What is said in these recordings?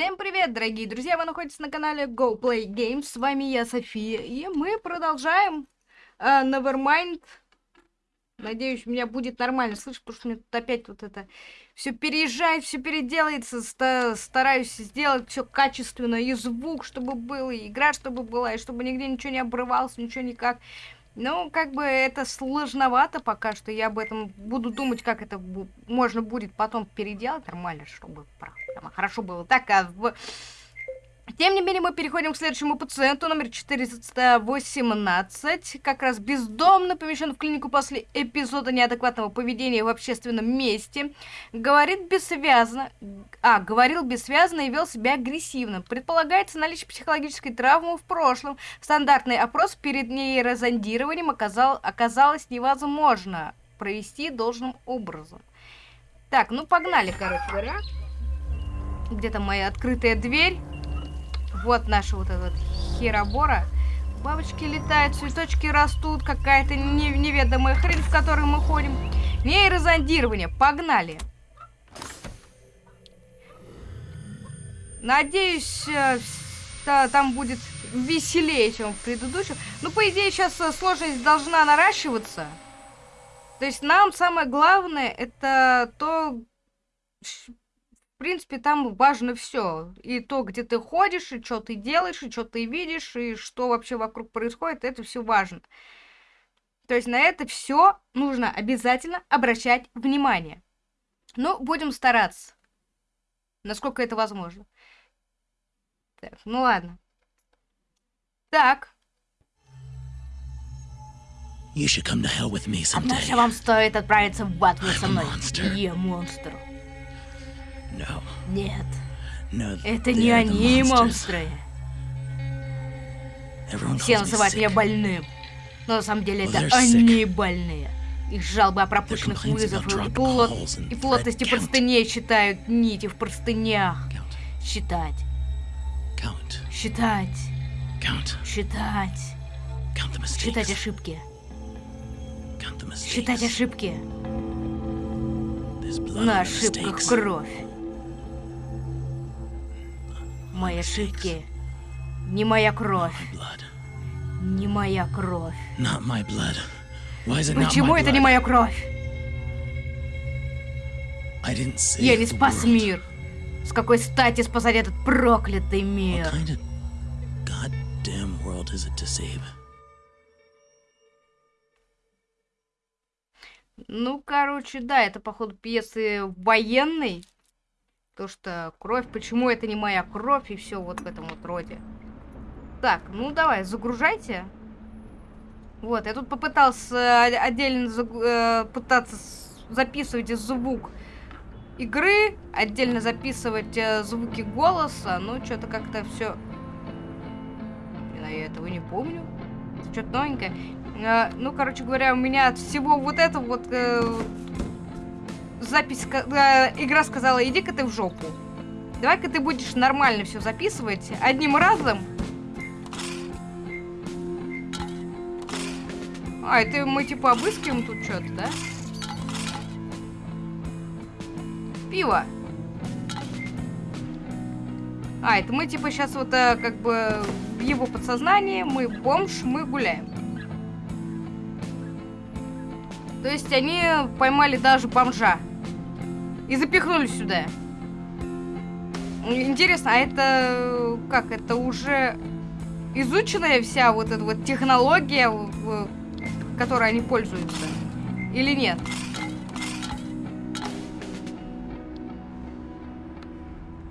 Всем привет, дорогие друзья! Вы находитесь на канале Go Play Games. С вами я, София. И мы продолжаем uh, Nevermind. Надеюсь, у меня будет нормально слышно, потому что мне тут опять вот это все переезжает, все переделается. Ста стараюсь сделать все качественно, и звук, чтобы был, и игра, чтобы была, и чтобы нигде ничего не обрывалось, ничего никак. Ну, как бы это сложновато пока что. Я об этом буду думать, как это можно будет потом переделать нормально, чтобы хорошо было. Так, а в тем не менее, мы переходим к следующему пациенту, номер 418, как раз бездомно помещен в клинику после эпизода неадекватного поведения в общественном месте. Говорит бессвязно, а, говорил бессвязно и вел себя агрессивно. Предполагается наличие психологической травмы в прошлом. Стандартный опрос перед нейрозондированием оказал, оказалось невозможно провести должным образом. Так, ну погнали, короче говоря. Где-то моя открытая дверь. Вот наша вот эта херобора. Бабочки летают, цветочки растут, какая-то не неведомая хрень, в которой мы ходим. Нейрозондирование, погнали. Надеюсь, э, там будет веселее, чем в предыдущем. Ну, по идее, сейчас э, сложность должна наращиваться. То есть нам самое главное это то, принципе, там важно все. И то, где ты ходишь, и что ты делаешь, и что ты видишь, и что вообще вокруг происходит, это все важно. То есть на это все нужно обязательно обращать внимание. Ну, будем стараться. Насколько это возможно. Так, ну ладно. Так. You should come to hell with me someday. Однажды вам стоит отправиться в ад со мной. Я монстр. Нет. Это не они монстры. Все называют меня больным. Но на самом деле это они больные. Их жалобы о пропущенных вызовах и, плот... и плотности простыней считают нити в простынях. Считать. Считать. Считать. Считать ошибки. Считать ошибки. На ошибках кровь. Мои ошибки. Не моя кровь. Не моя кровь. Почему это не моя кровь? Я не спас мир. С какой стати спасать этот проклятый мир? Ну, короче, да, это, походу, пьесы военной. То, что кровь, почему это не моя кровь, и все вот в этом вот роде. Так, ну давай, загружайте. Вот, я тут попытался отдельно заг... э, пытаться записывать звук игры, отдельно записывать э, звуки голоса, но что-то как-то все... Я этого не помню. Что-то новенькое. Э, ну, короче говоря, у меня от всего вот этого вот... Э, запись, э, игра сказала, иди-ка ты в жопу. Давай-ка ты будешь нормально все записывать одним разом. А, это мы типа обыскиваем тут что-то, да? Пиво. А, это мы типа сейчас вот а, как бы в его подсознании, мы бомж, мы гуляем. То есть они поймали даже бомжа и запихнули сюда. Интересно, а это как? Это уже изученная вся вот эта вот технология, которой они пользуются? Или нет?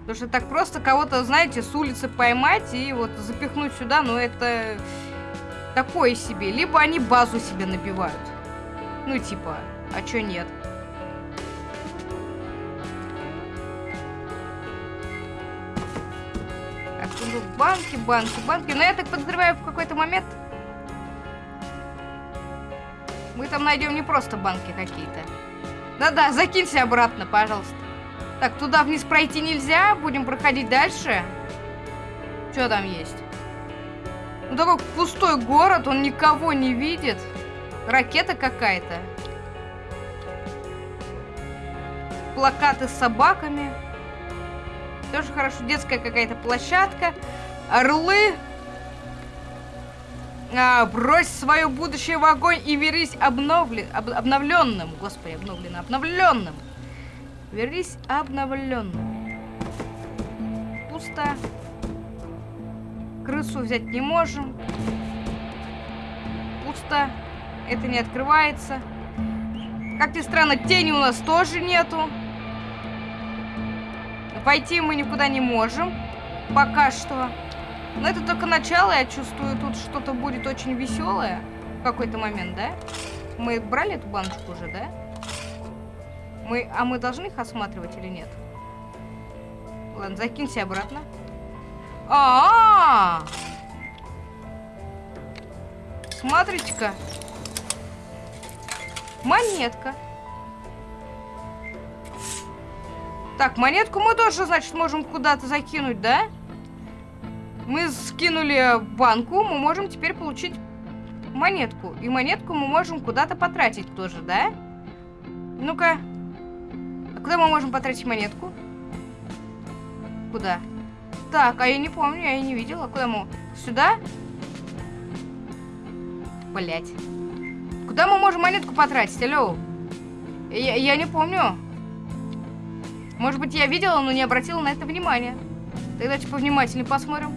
Потому что так просто кого-то, знаете, с улицы поймать и вот запихнуть сюда, ну это такое себе. Либо они базу себе набивают. Ну типа, а чё нет? Банки, банки, банки. Но я так подозреваю, в какой-то момент мы там найдем не просто банки какие-то. Да-да, закинься обратно, пожалуйста. Так, туда вниз пройти нельзя. Будем проходить дальше. Что там есть? Ну, такой пустой город, он никого не видит. Ракета какая-то. Плакаты с собаками. Тоже хорошо. Детская какая-то площадка. Орлы. А, брось свое будущее в огонь и верись обновлен, об, обновленным. Господи, обновлено, обновленным. Верись обновленным. Пусто. Крысу взять не можем. Пусто. Это не открывается. Как ни странно, тени у нас тоже нету. Пойти мы никуда не можем. Пока что. Но это только начало, я чувствую, тут что-то будет очень веселое. В какой-то момент, да? Мы брали эту баночку уже, да? Мы, а мы должны их осматривать или нет? Ладно, закинься обратно. А, -а, -а! Смотрите-ка. Монетка. Так, монетку мы тоже, значит, можем куда-то закинуть, да? Мы скинули банку, мы можем теперь получить монетку. И монетку мы можем куда-то потратить тоже, да? Ну-ка. А куда мы можем потратить монетку? Куда? Так, а я не помню, я не видела. Куда мы? Сюда? Блять. Куда мы можем монетку потратить? Алло. Я, я не помню. Может быть, я видела, но не обратила на это внимания. Тогда типа внимательнее посмотрим.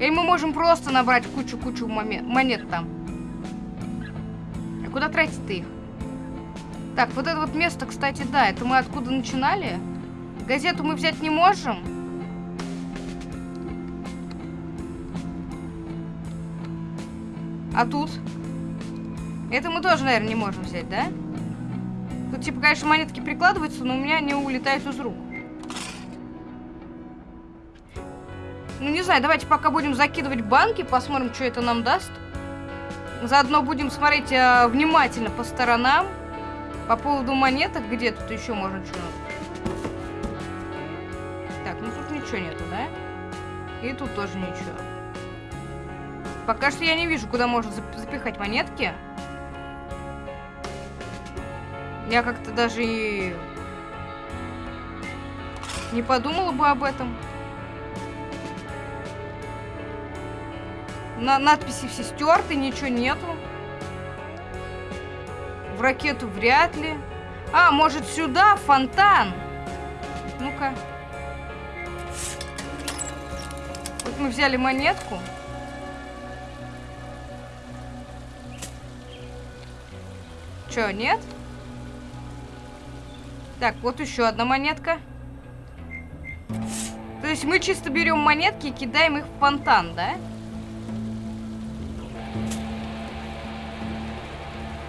Или мы можем просто набрать кучу-кучу монет там. А куда тратить ты их? Так, вот это вот место, кстати, да, это мы откуда начинали. Газету мы взять не можем. А тут? Это мы тоже, наверное, не можем взять, да? Тут, типа, конечно, монетки прикладываются, но у меня они улетают из рук. Ну, не знаю, давайте пока будем закидывать банки, посмотрим, что это нам даст. Заодно будем смотреть э, внимательно по сторонам. По поводу монеток, где тут еще можно что Так, ну тут ничего нету, да? И тут тоже ничего. Пока что я не вижу, куда можно запихать монетки. Я как-то даже и не подумала бы об этом. На надписи все стерты, ничего нету. В ракету вряд ли. А, может сюда, фонтан? Ну-ка. Вот мы взяли монетку. Чё, нет? Так, вот еще одна монетка. То есть мы чисто берем монетки и кидаем их в фонтан, да?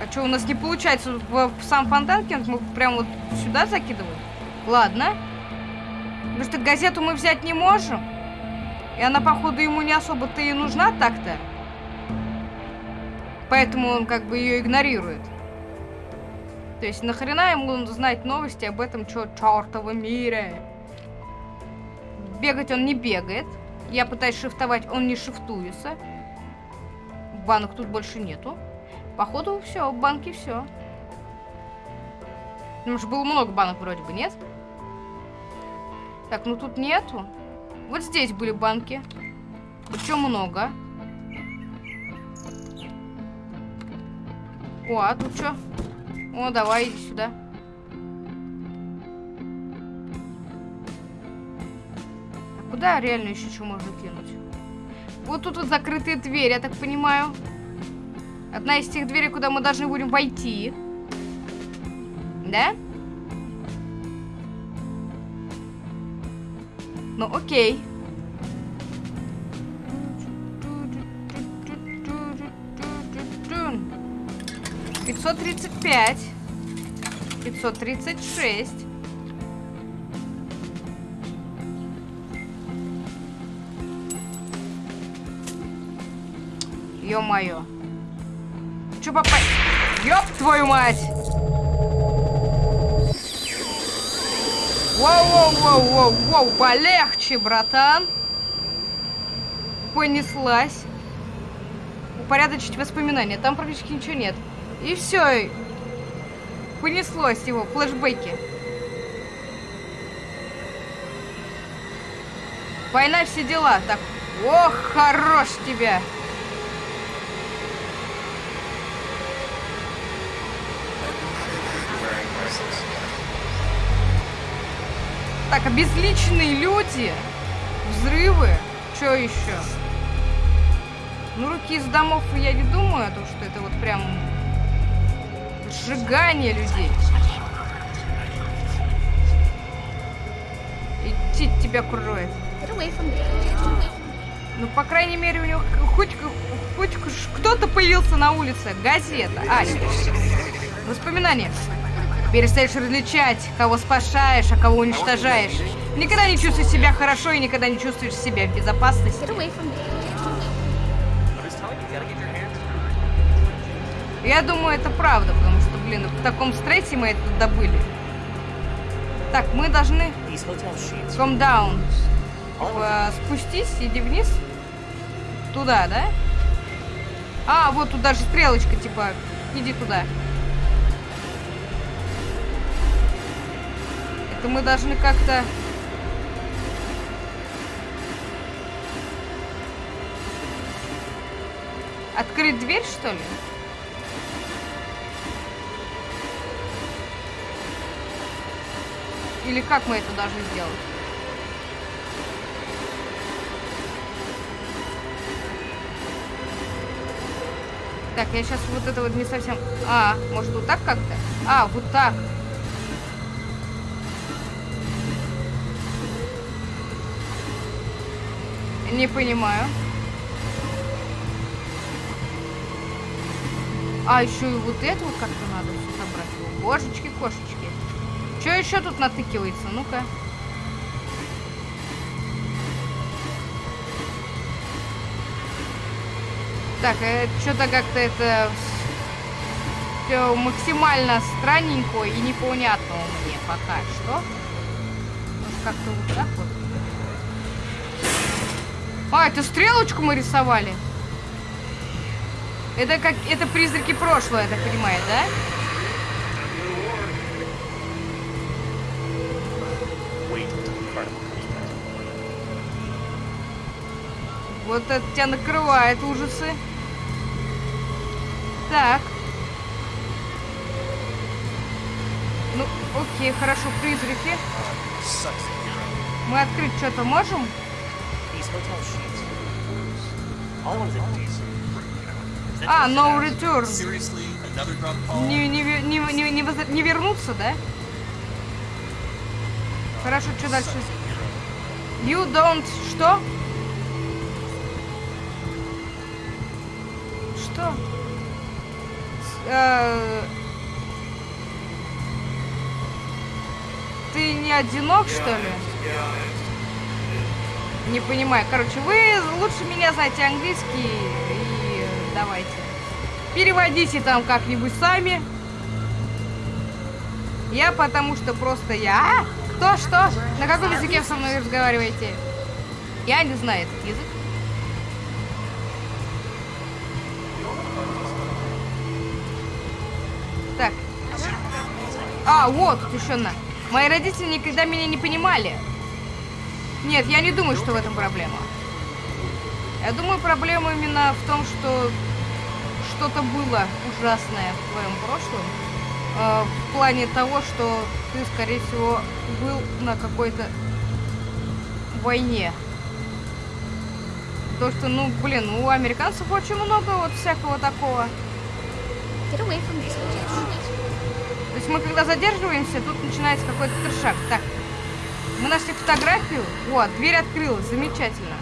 А что, у нас не получается в, в сам фонтан кинуть? Мы прям вот сюда закидываем? Ладно. Потому что газету мы взять не можем. И она, походу, ему не особо-то и нужна так-то. Поэтому он как бы ее игнорирует. То есть нахрена ему знать новости об этом чё чертовом мире? Бегать он не бегает. Я пытаюсь шифтовать, он не шифтуется. Банок тут больше нету. Походу все, банки все. Потому что было много банок вроде бы, нет? Так, ну тут нету. Вот здесь были банки. Причем много. О, а тут что? О, давай, иди сюда. А куда реально еще что можно кинуть? Вот тут вот закрытые двери, я так понимаю. Одна из тех дверей, куда мы должны будем войти. Да? Ну, окей. 535. 536. Ё-моё. Чё попасть? Ёб твою мать! Воу-воу-воу-воу-воу, полегче, братан. Понеслась. Упорядочить воспоминания. Там практически ничего нет. И все. Понеслось его, флешбеки. Война, все дела. Так, ох, хорош тебя. Так, обезличенные люди. Взрывы. Что еще? Ну, руки из домов я не думаю, а то, что это вот прям сжигание людей. Идти тебя кроет. Ну, по крайней мере, у него хоть, хоть кто-то появился на улице. Газета. А, воспоминания. Перестаешь различать, кого спасаешь, а кого уничтожаешь. Никогда не чувствуешь себя хорошо и никогда не чувствуешь себя в безопасности. Я думаю, это правда, потому что, блин, в таком стрессе мы это добыли. Так, мы должны... Come down. Типа, спустись, иди вниз. Туда, да? А, вот тут даже стрелочка, типа, иди туда. Это мы должны как-то... Открыть дверь, что ли? Или как мы это должны сделать? Так, я сейчас вот это вот не совсем... А, может вот так как-то? А, вот так. Не понимаю. А, еще и вот это вот как-то надо все собрать. Божечки, кошечки. Что еще тут натыкивается? Ну-ка. Так, э, что-то как-то это все максимально странненько и непонятно мне пока что. Может как-то вот так вот. А, это стрелочку мы рисовали. Это как это призраки прошлого, я так понимаю, да? Вот это тебя накрывает ужасы. Так. Ну, окей, хорошо, призраки. Мы открыть что-то можем? А, no return. Не, не, не, не, не, не вернуться, да? Хорошо, что дальше? You don't... Что? Ты не одинок, что ли? Не понимаю. Короче, вы лучше меня знаете английский и давайте. Переводите там как-нибудь сами. Я потому что просто я... А? Кто, что? На каком языке со мной разговариваете? Я не знаю этот язык. А, вот, еще на. Мои родители никогда меня не понимали. Нет, я не думаю, что в этом проблема. Я думаю, проблема именно в том, что что-то было ужасное в твоем прошлом. Э, в плане того, что ты, скорее всего, был на какой-то войне. То, что, ну, блин, у американцев очень много вот всякого такого. То есть мы когда задерживаемся, тут начинается какой-то трешак. Так, мы нашли фотографию. Вот, дверь открылась. Замечательно.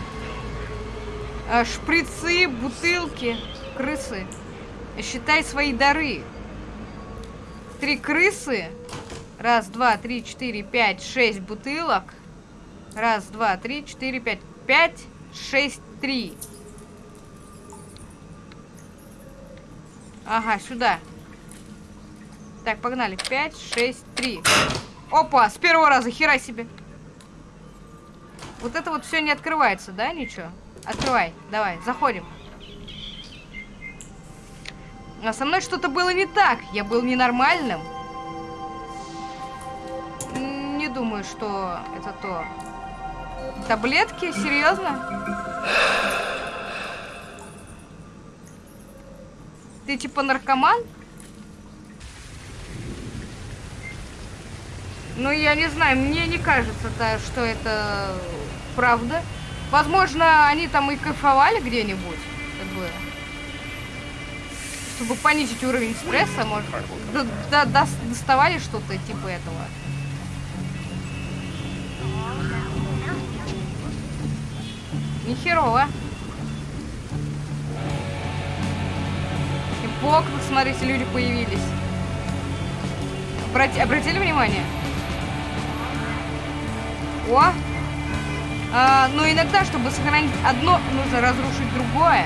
А, шприцы, бутылки, крысы. Считай свои дары. Три крысы. Раз, два, три, четыре, пять, шесть бутылок. Раз, два, три, четыре, пять. Пять, шесть, три. Ага, сюда. Так, погнали. Пять, шесть, три. Опа, с первого раза, хера себе. Вот это вот все не открывается, да, ничего? Открывай, давай, заходим. А со мной что-то было не так. Я был ненормальным. Не думаю, что это то. Таблетки? Серьезно? Ты типа наркоман? Ну, я не знаю, мне не кажется, -то, что это правда. Возможно, они там и кайфовали где-нибудь, как бы. Чтобы понизить уровень стресса, может, до, до, до, доставали что-то типа этого. Нехерово. И в окнах, смотрите, люди появились. Обрати, обратили внимание? О! А, но иногда, чтобы сохранить одно, нужно разрушить другое.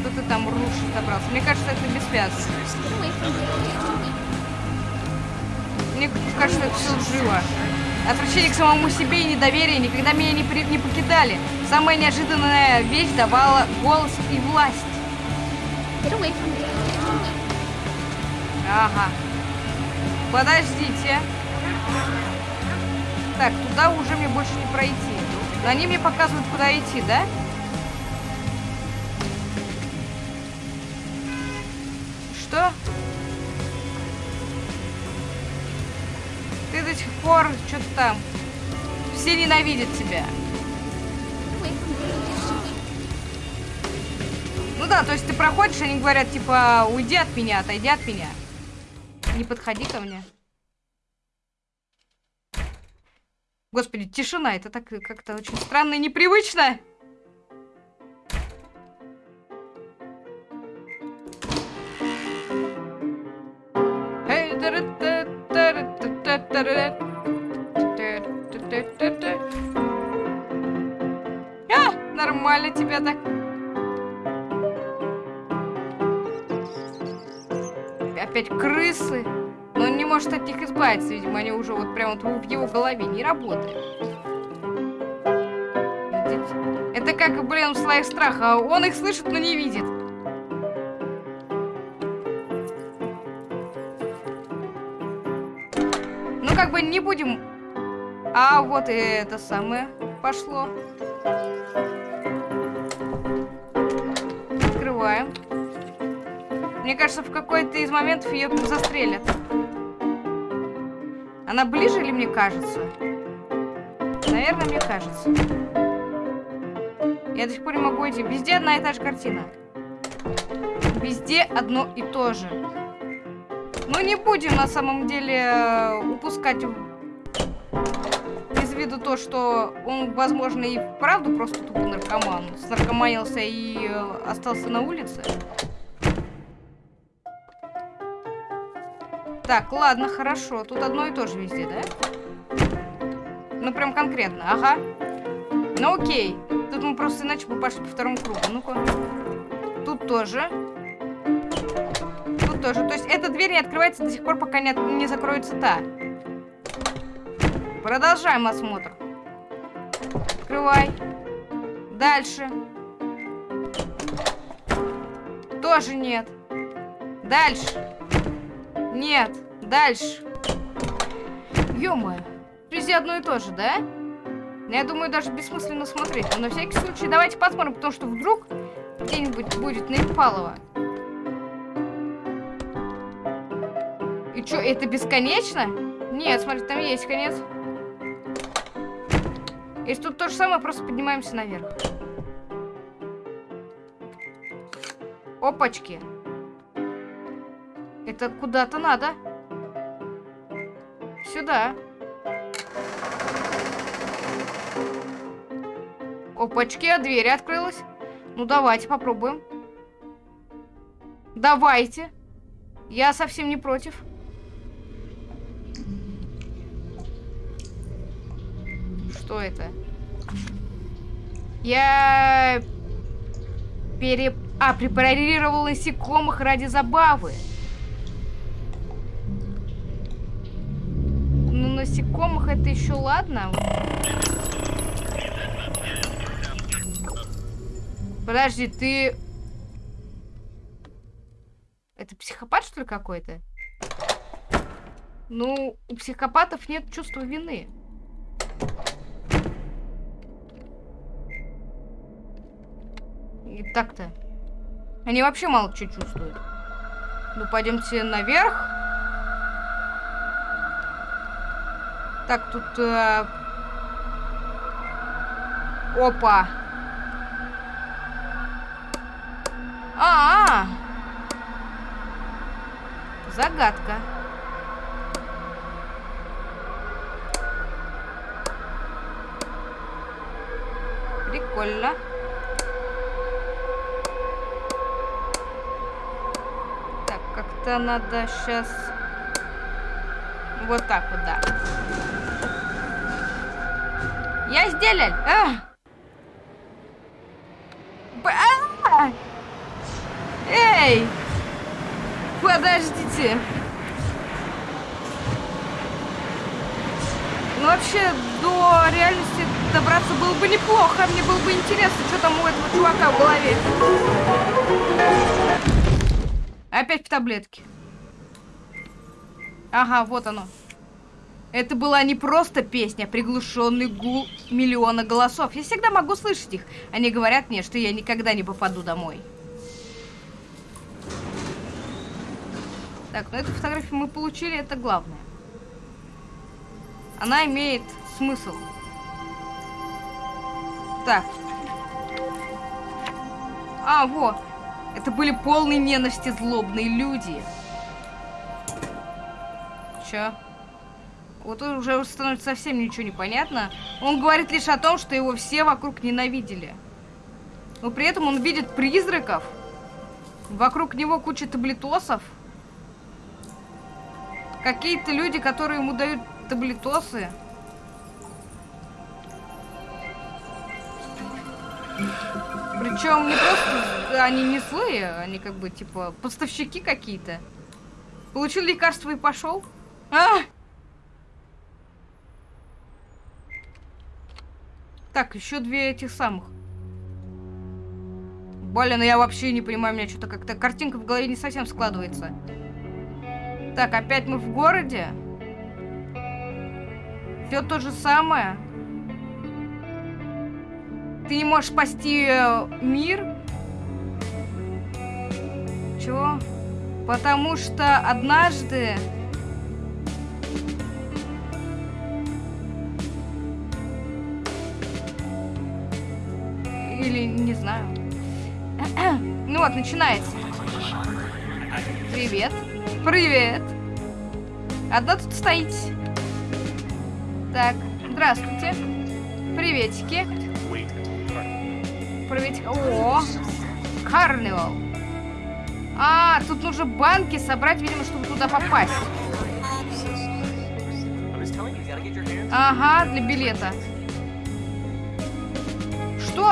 Что ты там рушишь собрался? Мне кажется, это бессвязно. Мне кажется, это все живо. Отвращение к самому себе и недоверие никогда меня не, при... не покидали. Самая неожиданная вещь давала голос и власть. Ага. Подождите. Так, туда уже мне больше не пройти. Они мне показывают, куда идти, да? Что? Ты до сих пор что-то там. Все ненавидят тебя. Ну да, то есть ты проходишь, они говорят, типа, уйди от меня, отойди от меня. Не подходи ко мне. Господи, тишина, это так как-то очень странно и непривычно. А, нормально тебя так. Опять крысы. Но он не может от них избавиться, видимо, они уже вот прям вот в его голове не работают. Видите? Это как, блин, слоях страха. Он их слышит, но не видит. Ну, как бы не будем... А, вот и это самое пошло. Открываем. Мне кажется, в какой-то из моментов ее застрелят. Она ближе или мне кажется? Наверное, мне кажется. Я до сих пор не могу идти. Везде одна и та же картина. Везде одно и то же. Мы не будем на самом деле упускать из виду то, что он, возможно, и вправду просто тупо наркоман. Снаркоманился и остался на улице. Так, ладно, хорошо. Тут одно и то же везде, да? Ну, прям конкретно. Ага. Ну, окей. Тут мы просто иначе бы пошли по второму кругу. Ну-ка. Тут тоже. Тут тоже. То есть эта дверь не открывается до сих пор, пока не, не закроется та. Продолжаем осмотр. Открывай. Дальше. Тоже нет. Дальше. Нет, дальше. Ё-моё. Везде одно и то же, да? Я думаю, даже бессмысленно смотреть. Но на всякий случай давайте посмотрим, потому что вдруг где-нибудь будет наипалово. И что, это бесконечно? Нет, смотри, там есть конец. Если тут то же самое, просто поднимаемся наверх. Опачки. Это куда-то надо. Сюда. Опачки, а дверь открылась. Ну, давайте попробуем. Давайте. Я совсем не против. Что это? Я пере... А, препарировал насекомых ради забавы. Насекомых это еще ладно. Подожди, ты... Это психопат, что ли, какой-то? Ну, у психопатов нет чувства вины. И так-то. Они вообще мало что чувствуют. Ну, пойдемте наверх. Так, тут... Э... Опа. А, -а, а Загадка. Прикольно. Так, как-то надо сейчас... Вот так вот, да. Я сделал! А! Эй! Подождите. Ну, вообще, до реальности добраться было бы неплохо. Мне было бы интересно, что там у этого чувака в голове. Опять в таблетке. Ага, вот оно. Это была не просто песня, а приглушенный гул миллиона голосов. Я всегда могу слышать их. Они говорят мне, что я никогда не попаду домой. Так, ну эту фотографию мы получили, это главное. Она имеет смысл. Так. А, вот. Это были полные ненависти злобные люди. Чё? Вот уже становится совсем ничего не понятно. Он говорит лишь о том, что его все вокруг ненавидели. Но при этом он видит призраков. Вокруг него куча таблетосов. Какие-то люди, которые ему дают таблетосы. Причем не просто они не злые, они как бы типа поставщики какие-то. Получил лекарство и пошел. А! Так, еще две этих самых. Блин, я вообще не понимаю, у меня что-то как-то картинка в голове не совсем складывается. Так, опять мы в городе. Все то же самое. Ты не можешь спасти э, мир? Чего? Потому что однажды... Или не знаю. ну вот, начинается. Привет. Привет. Одна тут стоите. Так, здравствуйте. Приветики. Приветик. О, карнивал. А, тут нужно банки собрать, видимо, чтобы туда попасть. Ага, для билета.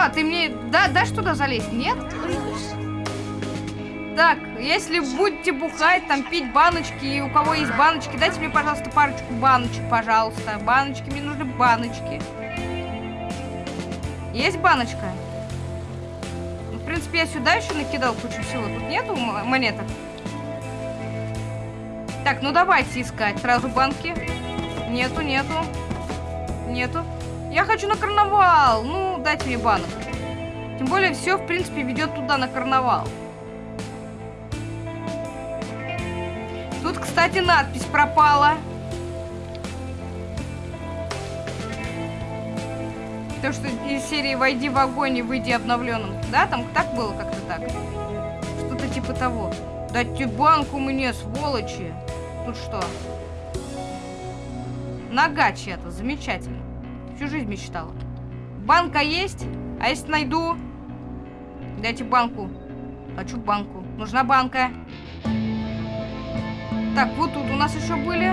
Что? Ты мне... Да, дашь туда залезть? Нет? Так, если будете бухать, там пить баночки, и у кого есть баночки, дайте мне, пожалуйста, парочку баночек, пожалуйста. Баночки, мне нужны баночки. Есть баночка? Ну, в принципе, я сюда еще накидал кучу всего. Тут нету монеток? Так, ну давайте искать сразу банки. Нету, нету. Нету. Я хочу на карнавал. Ну, дайте мне банок. Тем более, все, в принципе, ведет туда на карнавал. Тут, кстати, надпись пропала. То, что из серии «Войди в огонь и выйди обновленным». Да, там так было как-то так? Что-то типа того. Дайте банку мне, сволочи. Тут что? Нога чья-то, замечательно. Всю жизнь мечтала. Банка есть? А если найду? Дайте банку. Хочу банку. Нужна банка. Так, вот тут у нас еще были.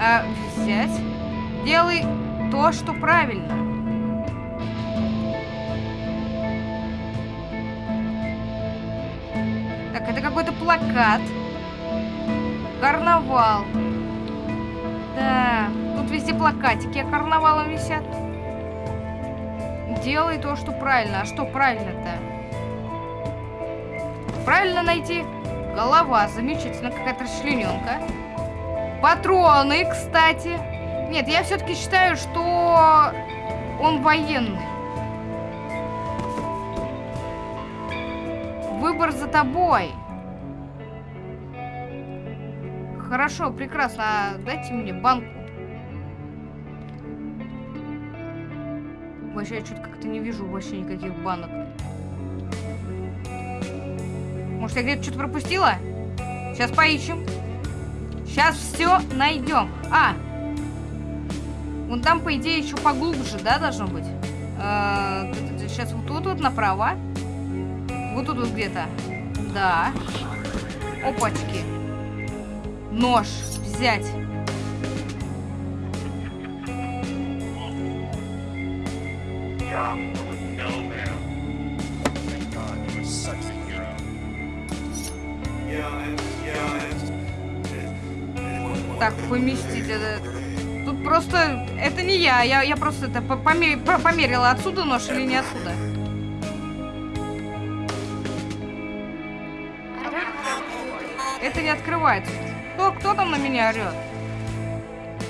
А, взять. Делай то, что правильно. Так, это какой-то плакат. Карнавал. Да, тут везде плакатики а карнавалом висят. Делай то, что правильно. А что правильно-то? Правильно найти? Голова. Замечательно. Какая-то расчлененка. Патроны, кстати. Нет, я все-таки считаю, что он военный. Выбор за тобой. Хорошо, прекрасно. А дайте мне банку. Вообще, я что-то как-то не вижу вообще никаких банок. Может, я где-то что-то пропустила? Сейчас поищем. Сейчас все найдем. А! Вон там, по идее, еще поглубже, да, должно быть? сейчас вот тут вот направо. Вот тут вот где-то. Да. Опачки. Нож взять. Так, поместить это. Тут просто... Это не я, я, я просто это померила отсюда нож или не отсюда. Это не открывается. Кто, там на меня орет?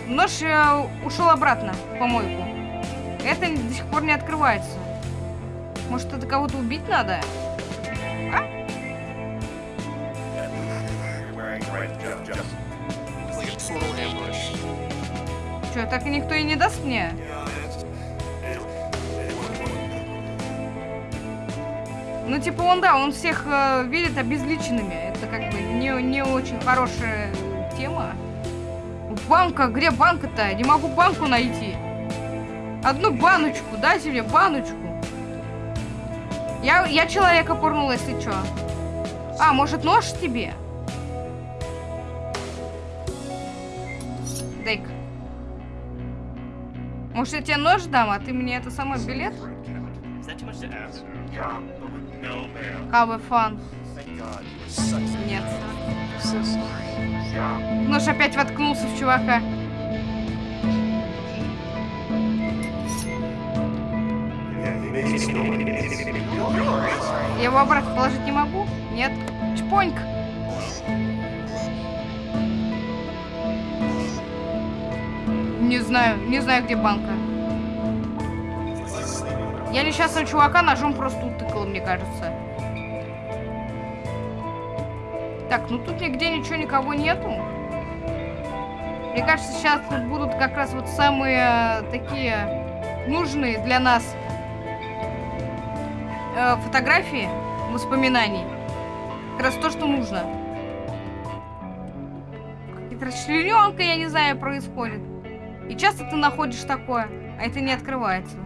Нож э, ушел обратно в помойку. Это до сих пор не открывается. Может, это кого-то убить надо? А? Че, так и никто и не даст мне? Ну, типа, он, да, он всех э, видит обезличенными. Это как бы не, не очень хорошая тема. Банка, где банка-то? Не могу банку найти. Одну баночку, дайте мне баночку. Я, я человека пурнула, если что. А, может нож тебе? дай Может я тебе нож дам, а ты мне это самый билет? Have fun. Нет. Нож опять воткнулся в чувака. Я его обратно положить не могу? Нет. Чпоньк. Не знаю, не знаю, где банка. Я несчастного чувака ножом просто утыкала, мне кажется. Так, ну тут нигде ничего, никого нету. Мне кажется, сейчас тут будут как раз вот самые такие нужные для нас э, фотографии, воспоминаний. Как раз то, что нужно. Какая-то расчлененка, я не знаю, происходит. И часто ты находишь такое, а это не открывается.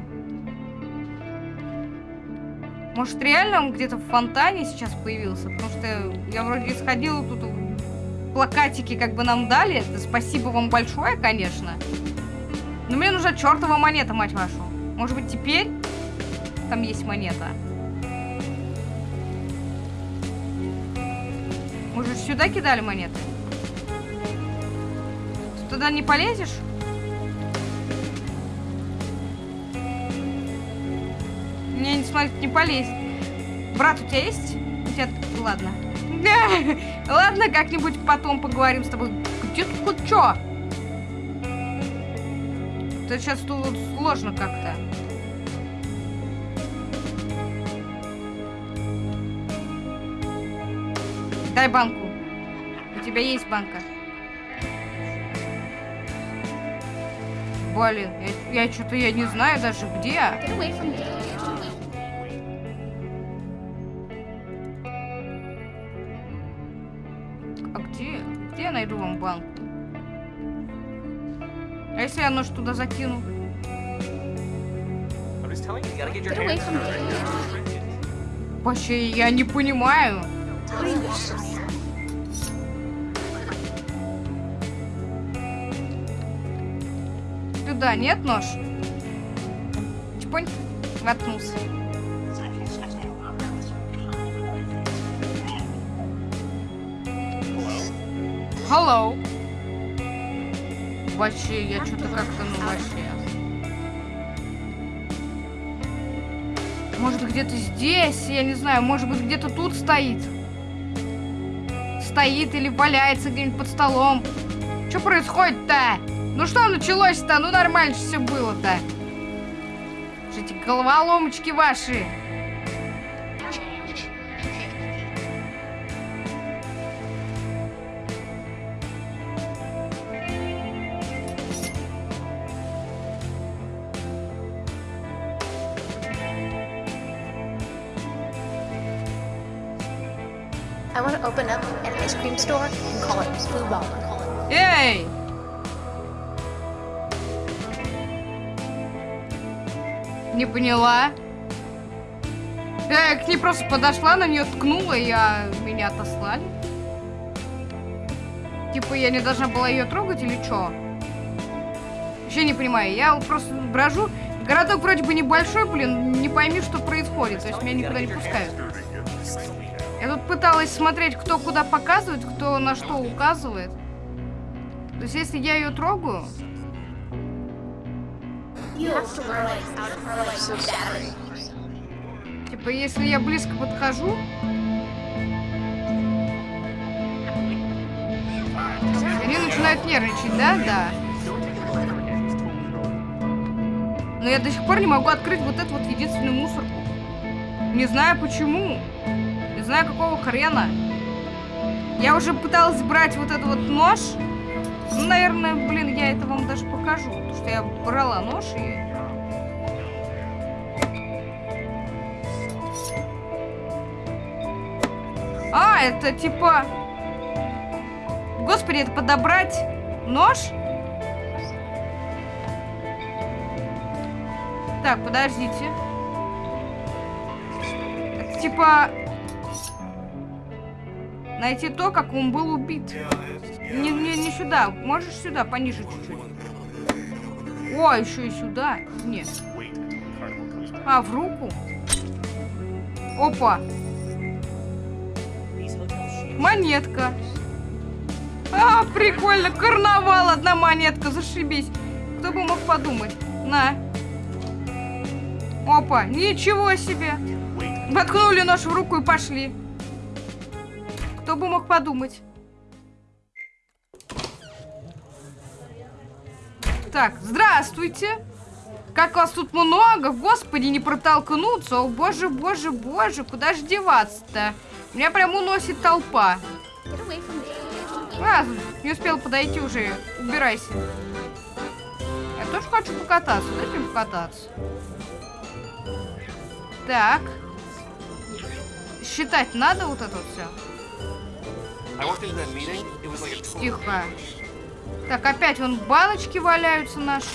Может, реально он где-то в фонтане сейчас появился? Потому что я вроде исходила тут плакатики как бы нам дали. Это спасибо вам большое, конечно. Но мне нужна чертова монета, мать вашу. Может быть, теперь там есть монета? Может, сюда кидали монеты? Ты туда не полезешь? Мне не смотреть не полезет. Брат, у тебя есть? У тебя... Ладно. Ладно, как-нибудь потом поговорим с тобой. Где тут что? Это сейчас тут сложно как-то. Дай банку. У тебя есть банка. Блин, я, я что-то я не знаю даже где. Вам банку. А если я нож туда закину? Вообще, я не понимаю. Туда нет нож? Чпонь, воткнулся. Hello. Вообще, я что-то как-то, ну, вообще. Может, где-то здесь, я не знаю, может быть, где-то тут стоит. Стоит или валяется где-нибудь под столом. Что происходит-то? Ну что началось-то? Ну нормально все было-то. Эти головоломочки ваши. Open up an ice cream store and call it Blue Ball. Эй! Не поняла. Я к ней просто подошла, на нее ткнула, и а, меня отослали. Типа я не должна была ее трогать или что? Вообще не понимаю. Я просто брожу. Городок вроде бы небольшой, блин, не пойми, что происходит. То есть меня никуда не пускают. Пыталась смотреть, кто куда показывает, кто на что указывает. То есть если я ее трогаю, типа если я близко подхожу, они начинают нервничать, да? Да. Но я до сих пор не могу открыть вот эту вот единственную мусорку. Не знаю почему. Знаю какого хрена. Я уже пыталась брать вот этот вот нож. Ну, наверное, блин, я это вам даже покажу. Потому что я брала нож и... А, это типа... Господи, это подобрать нож? Так, подождите. Это типа... Найти то, как он был убит. Не, не, не сюда. Можешь сюда, пониже чуть-чуть. О, еще и сюда. Нет. А, в руку? Опа. Монетка. А, прикольно. Карнавал, одна монетка. Зашибись. Кто бы мог подумать. На. Опа, ничего себе. Воткнули нож в руку и пошли. Кто бы мог подумать. Так, здравствуйте. Как вас тут много, господи, не протолкнуться. О, боже, боже, боже, куда же деваться-то? Меня прям уносит толпа. А, не успел подойти уже. Убирайся. Я тоже хочу покататься. Дайте мне покататься. Так. Считать надо вот это вот все? Тихо. Так, опять вон баночки валяются наши.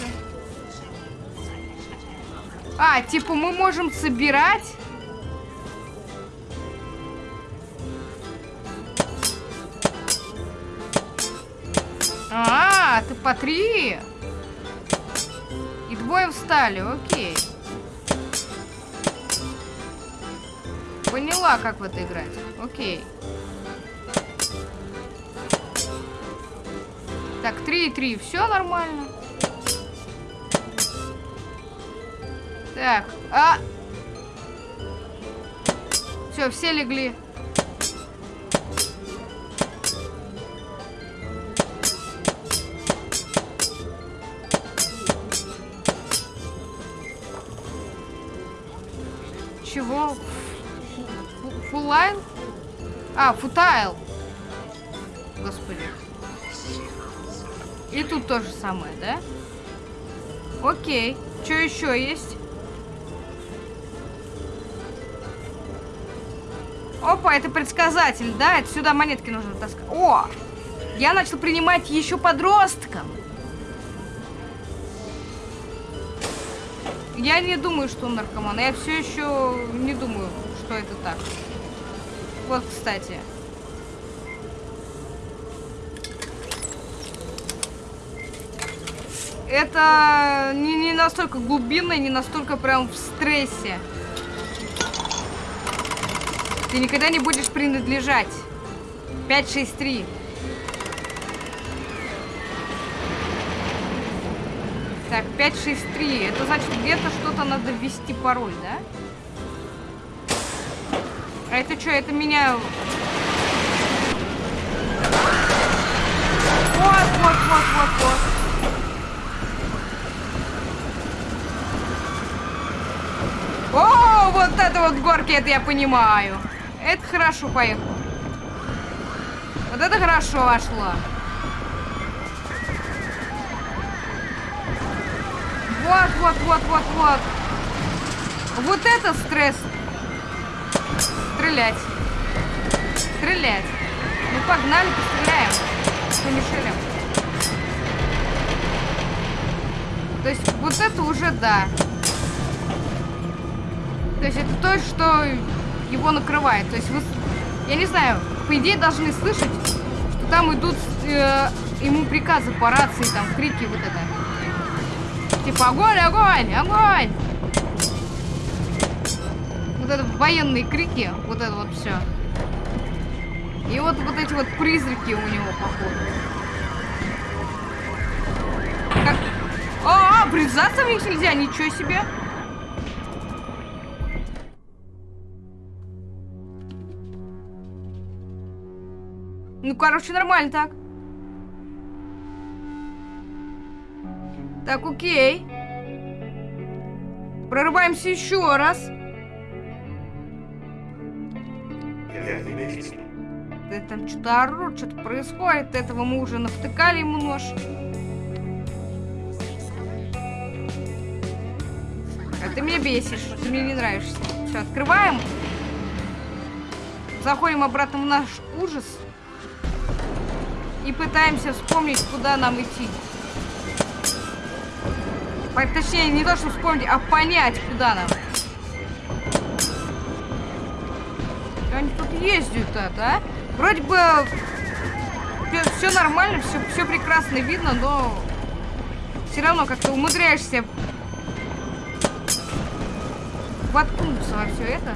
А, типа мы можем собирать? А, ты по три. И двое встали, окей. Поняла, как в это играть. Окей. Так, 3 и 3, все нормально. Так, а! Все, все легли. Чего? Фулайл? А, футайл. Господи. И тут то же самое, да? Окей. Что еще есть? Опа, это предсказатель, да? Это сюда монетки нужно таскать. О! Я начал принимать еще подросткам. Я не думаю, что он наркоман. Я все еще не думаю, что это так. Вот, кстати. Это не, не настолько глубинно, не настолько прям в стрессе. Ты никогда не будешь принадлежать. 563. Так, 563. Это значит, где-то что-то надо ввести пароль, да? А это что, это меня... Вот, вот, вот, вот, вот. О, это вот горки, это я понимаю. Это хорошо поехал. Вот это хорошо вошло. Вот, вот, вот, вот, вот. Вот это стресс. Стрелять. Стрелять. Ну погнали, постреляем. Помешали. То есть вот это уже да. То есть это то, что его накрывает. То есть вы, я не знаю, по идее должны слышать, что там идут э, ему приказы по рации, там крики вот это. Типа огонь, огонь, огонь! Вот это военные крики, вот это вот все. И вот вот эти вот призраки у него, походу. Как... А, -а врезаться в них нельзя, ничего себе. Ну, короче, нормально так. Так, окей. Прорываемся еще раз. Да там что-то орут, что-то происходит. Этого мы уже навтыкали ему нож. А ты меня бесишь, ты мне не нравишься. Все, открываем. Заходим обратно в наш ужас. И пытаемся вспомнить, куда нам идти. Точнее, не то, что вспомнить, а понять, куда нам. Они тут ездят-то, а? Вроде бы все нормально, все, все прекрасно видно, но все равно как-то умудряешься воткнуться во все это.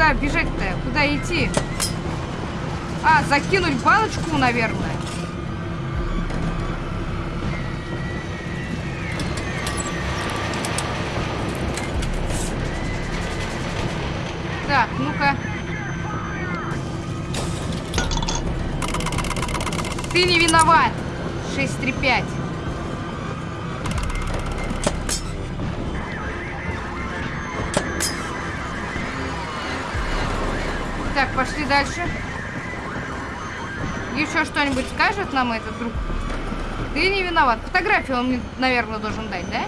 Куда бежать-то? Куда идти? А, закинуть баночку, наверное. Так, ну-ка. Ты не виноват. 635. Так, пошли дальше. Еще что-нибудь скажет нам этот друг? Ты не виноват. Фотографию он мне, наверное, должен дать, да?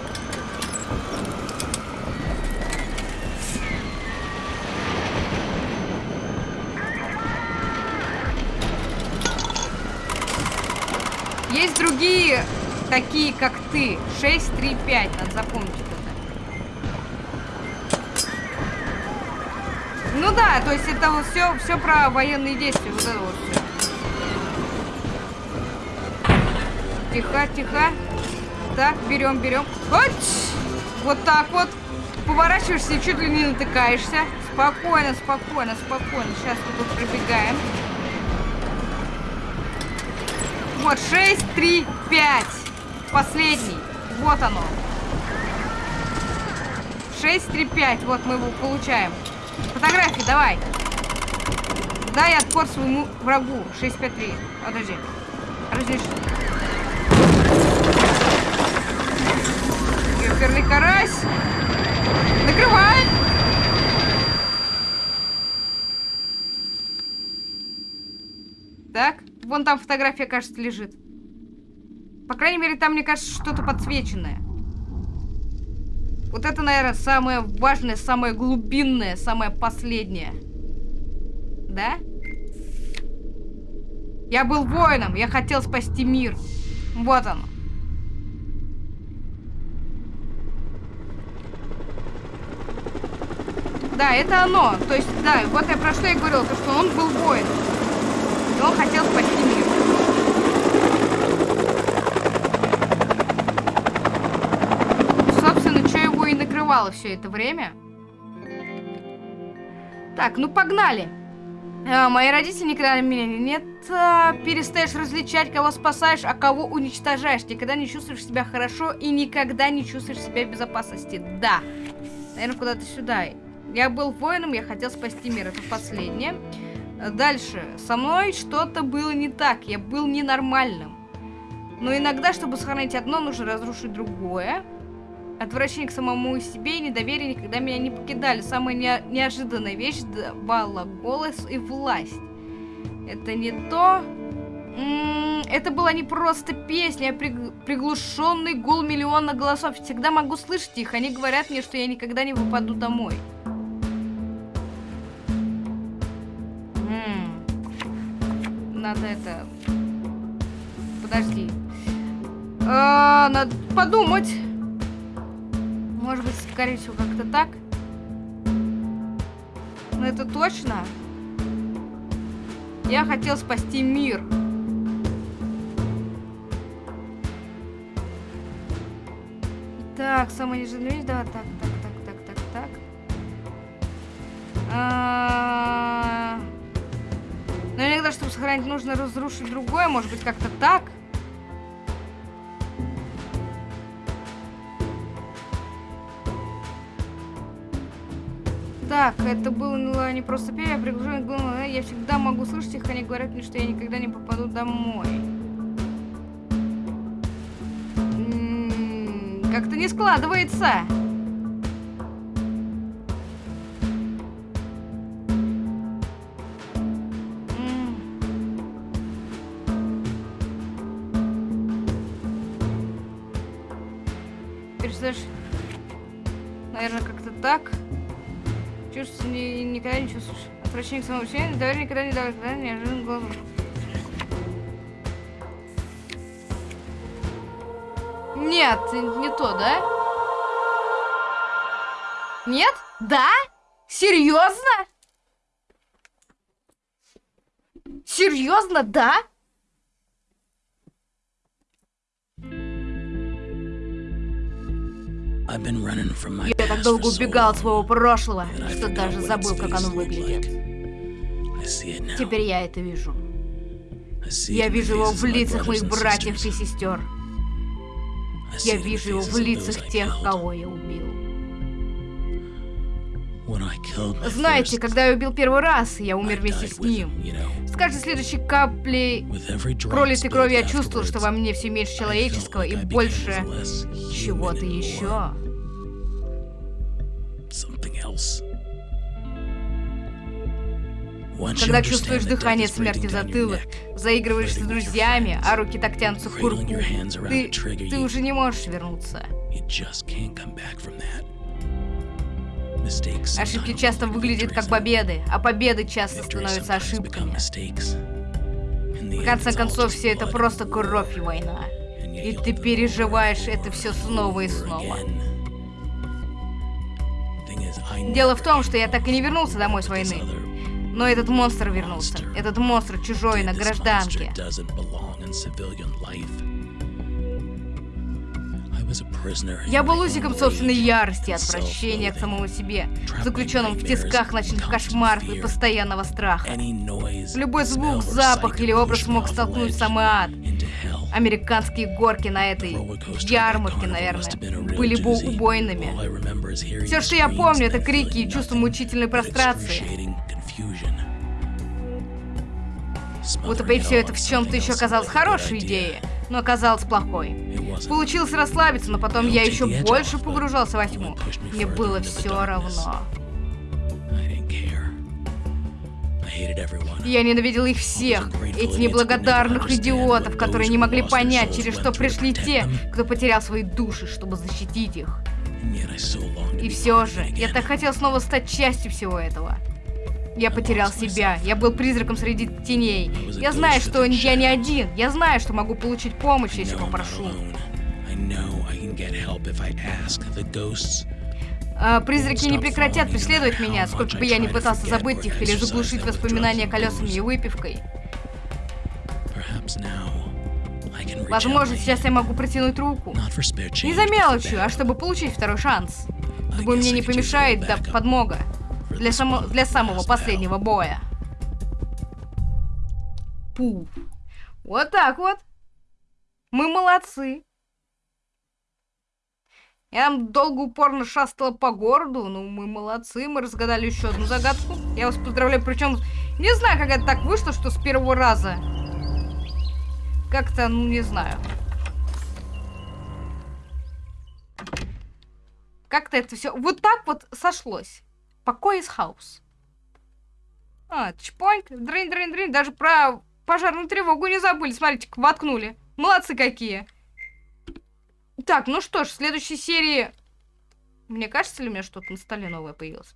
Есть другие такие, как ты. 6, 3, 5. Надо запомнить да, то есть это вот все, все про военные действия. Вот это вот. Тихо, тихо. Так, берем, берем. Вот, так вот. Поворачиваешься и чуть ли не натыкаешься. Спокойно, спокойно, спокойно. Сейчас мы тут пробегаем. Вот, 6, 3, 5. Последний. Вот оно. 6, 3, 5. Вот мы его получаем. Фотографии, давай. Дай отпор своему врагу. 6, 5, 3. Подожди. Разреши. Ёперный карась. Накрывай. Так. Вон там фотография, кажется, лежит. По крайней мере, там, мне кажется, что-то подсвеченное. Вот это, наверное, самое важное, самое глубинное, самое последнее. Да? Я был воином, я хотел спасти мир. Вот оно. Да, это оно. То есть, да, вот я про что я говорил, то, что он был воином он хотел спасти мир. Собственно, что накрывало все это время. Так, ну погнали. А, мои родители никогда меня нет. А, перестаешь различать, кого спасаешь, а кого уничтожаешь. Никогда не чувствуешь себя хорошо и никогда не чувствуешь себя в безопасности. Да. Наверное, куда-то сюда. Я был воином, я хотел спасти мир. Это последнее. Дальше. Со мной что-то было не так. Я был ненормальным. Но иногда, чтобы сохранить одно, нужно разрушить другое. Отвращение к самому себе и недоверие никогда меня не покидали. Самая не неожиданная вещь давала голос и власть. Это не то... М -м это была не просто песня, а приг приглушенный гул миллиона голосов. Всегда могу слышать их. Они говорят мне, что я никогда не выпаду домой. М надо это... Подожди. А, надо подумать. Может быть, скорее всего, как-то так. Но это точно. Я хотел спасти мир. Так, самое неожиданное, да, так, так, так, так, так, так. А Но иногда, чтобы сохранить, нужно разрушить другое, может быть, как-то так. Так, это было не просто пение, а приглушенное было, я всегда могу слышать их, они говорят мне, что я никогда не попаду домой. М-м, как-то не складывается. Представляешь, наверное, как-то так. Чувств ни, никогда не чувствуешь. Отвращение к самому себе, доверие никогда не давай, когда неожиданным глазом. Нет, не то, да? Нет? Да? Серьезно? Серьезно, да? Я так долго убегал от своего прошлого, что даже забыл, как оно выглядит. Теперь я это вижу. Я вижу его в лицах моих братьев и сестер. Я вижу его в лицах тех, кого я убил. Знаете, когда я убил первый раз, я умер вместе с ним. Каждой следующей каплей пролитой крови я чувствовал, что во мне все меньше человеческого и больше чего-то еще. Когда чувствуешь дыхание смерти в затылок, заигрываешь с друзьями, а руки так тянутся к курку, ты, ты уже не можешь вернуться. Ошибки часто выглядят как победы, а победы часто становятся ошибками. В конце концов, все это просто кровь и война. И ты переживаешь это все снова и снова. Дело в том, что я так и не вернулся домой с войны. Но этот монстр вернулся. Этот монстр чужой на гражданке. Я был узником собственной ярости и отвращения к самому себе, заключенным в тисках ночных кошмаров и постоянного страха. Любой звук, запах или образ мог столкнуть в самый ад. Американские горки на этой ярмарке, наверное, были бы убойными. Все, что я помню, это крики и чувство мучительной прострации. Утопить все это в чем-то еще казалось хорошей идеей, но оказалось плохой. Получилось расслабиться, но потом я еще больше погружался во тьму. Мне было все равно. Я ненавидел их всех, эти неблагодарных идиотов, которые не могли понять, через что пришли те, кто потерял свои души, чтобы защитить их. И все же, я так хотел снова стать частью всего этого. Я потерял себя. Я был призраком среди теней. Я знаю, что я не один. Я знаю, что могу получить помощь, если попрошу. А, призраки не прекратят преследовать меня, сколько бы я ни пытался забыть их или заглушить воспоминания колесами и выпивкой. Возможно, сейчас я могу протянуть руку. Не за мелочью, а чтобы получить второй шанс. Думаю, мне не помешает да подмога для, само... для самого последнего боя. Пу. Вот так вот. Мы молодцы. Я там долго упорно шастала по городу, ну мы молодцы, мы разгадали еще одну загадку. Я вас поздравляю, причем Не знаю, как это так вышло, что с первого раза. Как-то, ну, не знаю. Как-то это все вот так вот сошлось. Покой из хаус. А, чпоньк, дрынь, дрынь, дрынь. Даже про пожарную тревогу не забыли. Смотрите, воткнули. Молодцы какие. Так, ну что ж, в следующей серии... Мне кажется ли у меня что-то на столе новое появилось?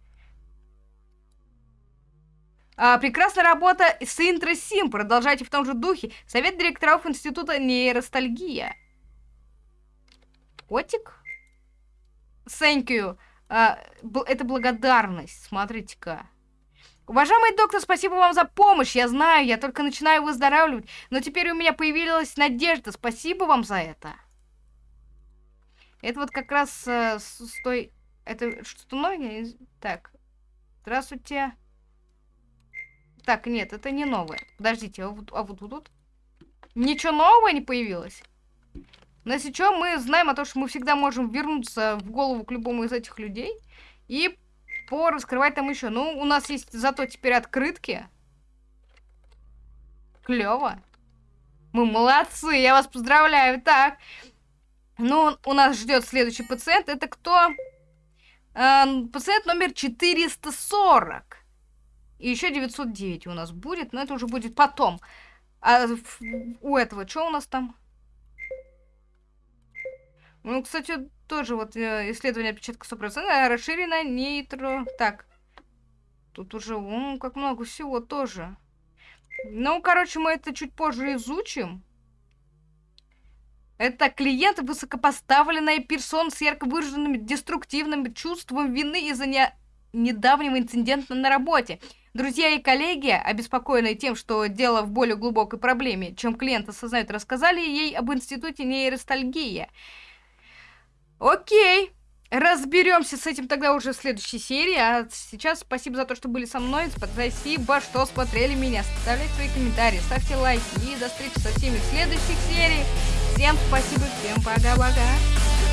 А, прекрасная работа с Интросим. Продолжайте в том же духе. Совет директоров Института нейростальгия. Котик? Thank you. А, это благодарность. Смотрите-ка. Уважаемый доктор, спасибо вам за помощь. Я знаю, я только начинаю выздоравливать. Но теперь у меня появилась надежда. Спасибо вам за это. Это вот как раз э, с, с той... Это что-то новое? Так. Здравствуйте. Так, нет, это не новое. Подождите, а вот, а вот тут? Ничего нового не появилось? Но если что, мы знаем о том, что мы всегда можем вернуться в голову к любому из этих людей и пораскрывать там еще. Ну, у нас есть зато теперь открытки. Клево. Мы молодцы, я вас поздравляю. Так, ну, у нас ждет следующий пациент. Это кто? Э, пациент номер 440. И еще 909 у нас будет, но это уже будет потом. А у этого что у нас там? Ну, кстати, тоже вот э, исследование отпечатка 100%, а расширено нейтро... Так, тут уже, о, как много всего тоже. Ну, короче, мы это чуть позже изучим. Это клиент высокопоставленная персона с ярко выраженным деструктивным чувством вины из-за не... недавнего инцидента на работе. Друзья и коллеги, обеспокоенные тем, что дело в более глубокой проблеме, чем клиент осознает, рассказали ей об институте нейростальгия. Окей, разберемся с этим тогда уже в следующей серии. А сейчас спасибо за то, что были со мной. Спасибо, что смотрели меня. Оставляйте свои комментарии, ставьте лайки. И до встречи со всеми в следующих сериях. Всем спасибо, всем пока-пока.